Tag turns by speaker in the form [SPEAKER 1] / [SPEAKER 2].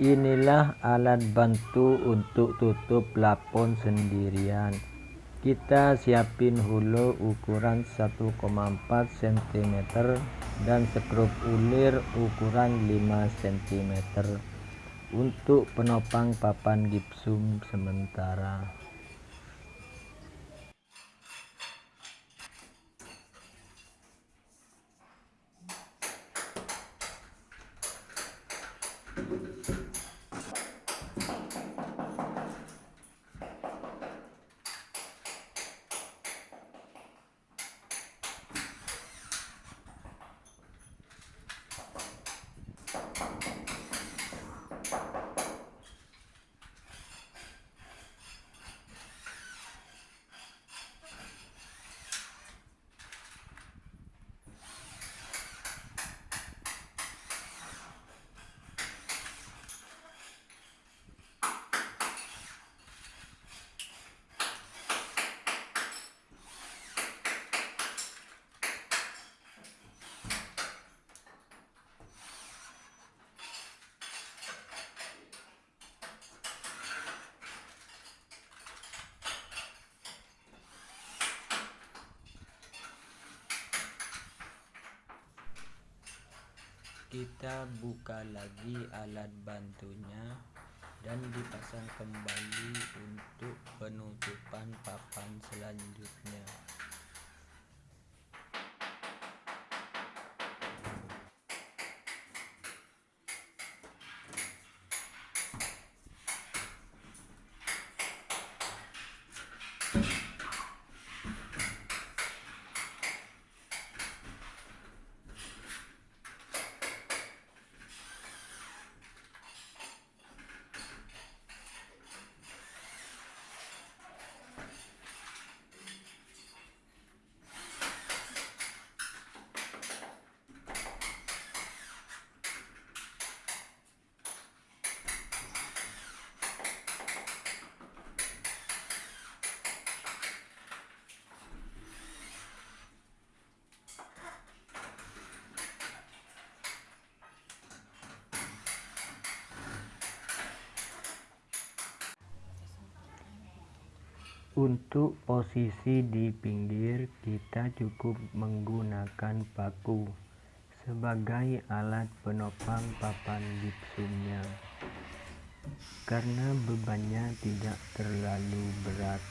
[SPEAKER 1] inilah alat bantu untuk tutup plafon sendirian. Kita siapin hulu ukuran 1,4 cm dan skrup ulir ukuran 5 cm untuk penopang papan gipsum sementara kita buka lagi alat bantunya dan dipasang kembali untuk penutupan papan selanjutnya untuk posisi di pinggir kita cukup menggunakan paku sebagai alat penopang papan gipsumnya karena bebannya tidak terlalu berat